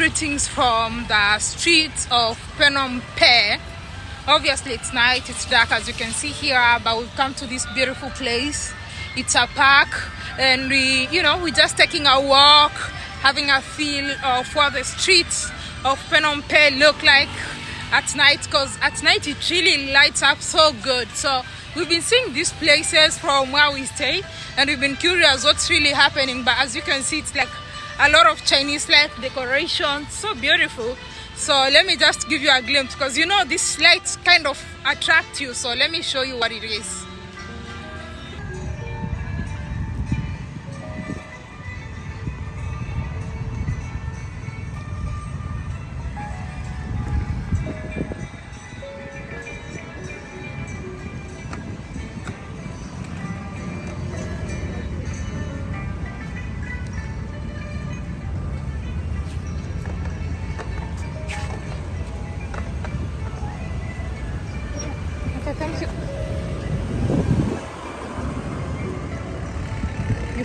greetings from the streets of Phnom Penh. Obviously, it's night, it's dark as you can see here, but we've come to this beautiful place. It's a park, and we, you know, we're just taking a walk, having a feel of what the streets of Phnom Penh look like at night because at night it really lights up so good. So we've been seeing these places from where we stay and we've been curious what's really happening but as you can see it's like a lot of chinese light decoration so beautiful. So let me just give you a glimpse because you know these lights kind of attract you so let me show you what it is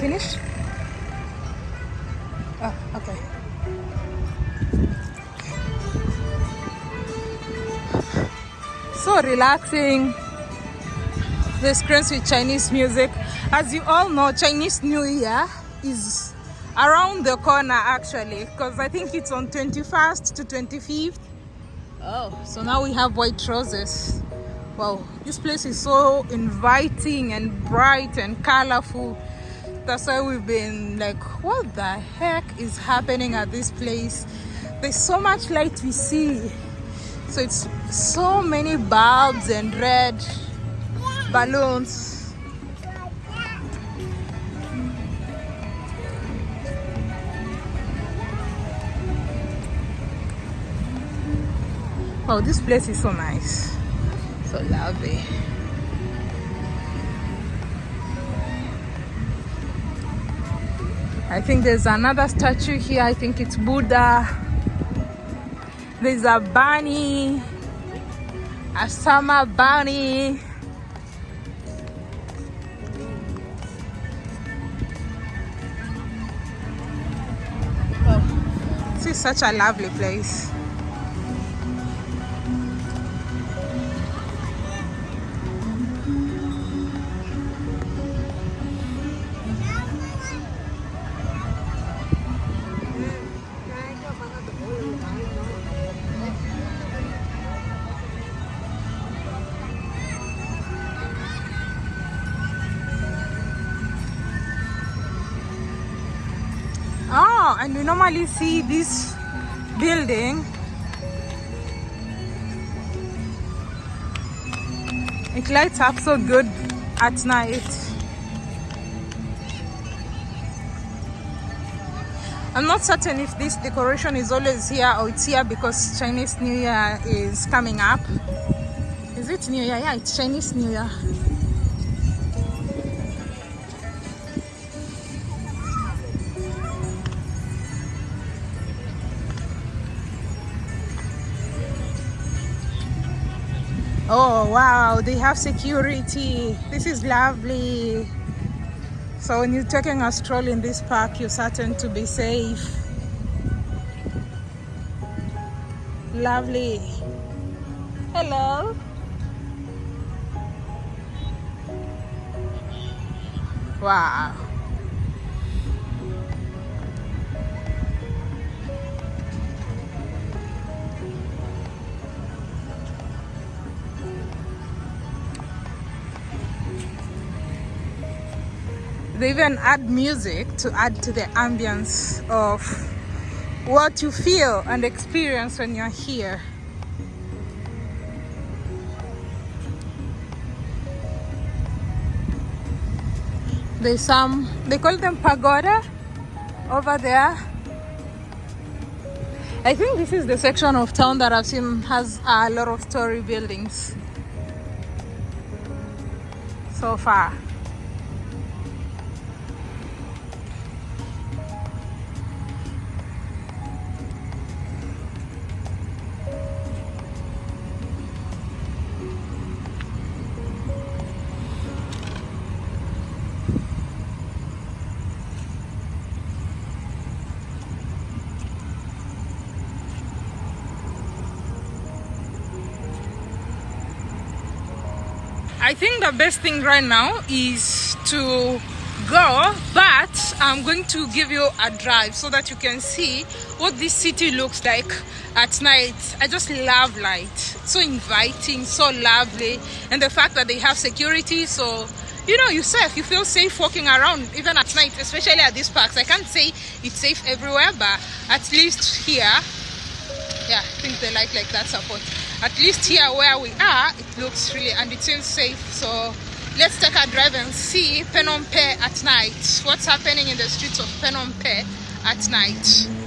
finished? Oh, okay. So relaxing. The screens with Chinese music. As you all know, Chinese New Year is around the corner actually because I think it's on 21st to 25th. Oh, so now we have white roses. Wow, this place is so inviting and bright and colorful. That's why we've been like, what the heck is happening at this place? There's so much light we see. So it's so many bulbs and red balloons. Wow, this place is so nice. So lovely. I think there's another statue here. I think it's Buddha. There's a bunny, a summer bunny. Oh, this is such a lovely place. And we normally see this building. It lights up so good at night. I'm not certain if this decoration is always here or it's here because Chinese New Year is coming up. Is it New Year? Yeah, it's Chinese New Year. Oh wow, they have security. This is lovely. So when you're taking a stroll in this park, you're certain to be safe. Lovely. Hello. Wow. They even add music to add to the ambience of what you feel and experience when you're here. There's some, they call them pagoda over there. I think this is the section of town that I've seen has a lot of story buildings so far. I think the best thing right now is to go but I'm going to give you a drive so that you can see what this city looks like at night. I just love light. So inviting so lovely. And the fact that they have security so you know you safe. You feel safe walking around even at night especially at these parks. I can't say it's safe everywhere but at least here yeah I think they like like that support at least here where we are it looks really and it seems safe. So let's take a drive and see Phnom Penh at night. What's happening in the streets of Phnom Penh at night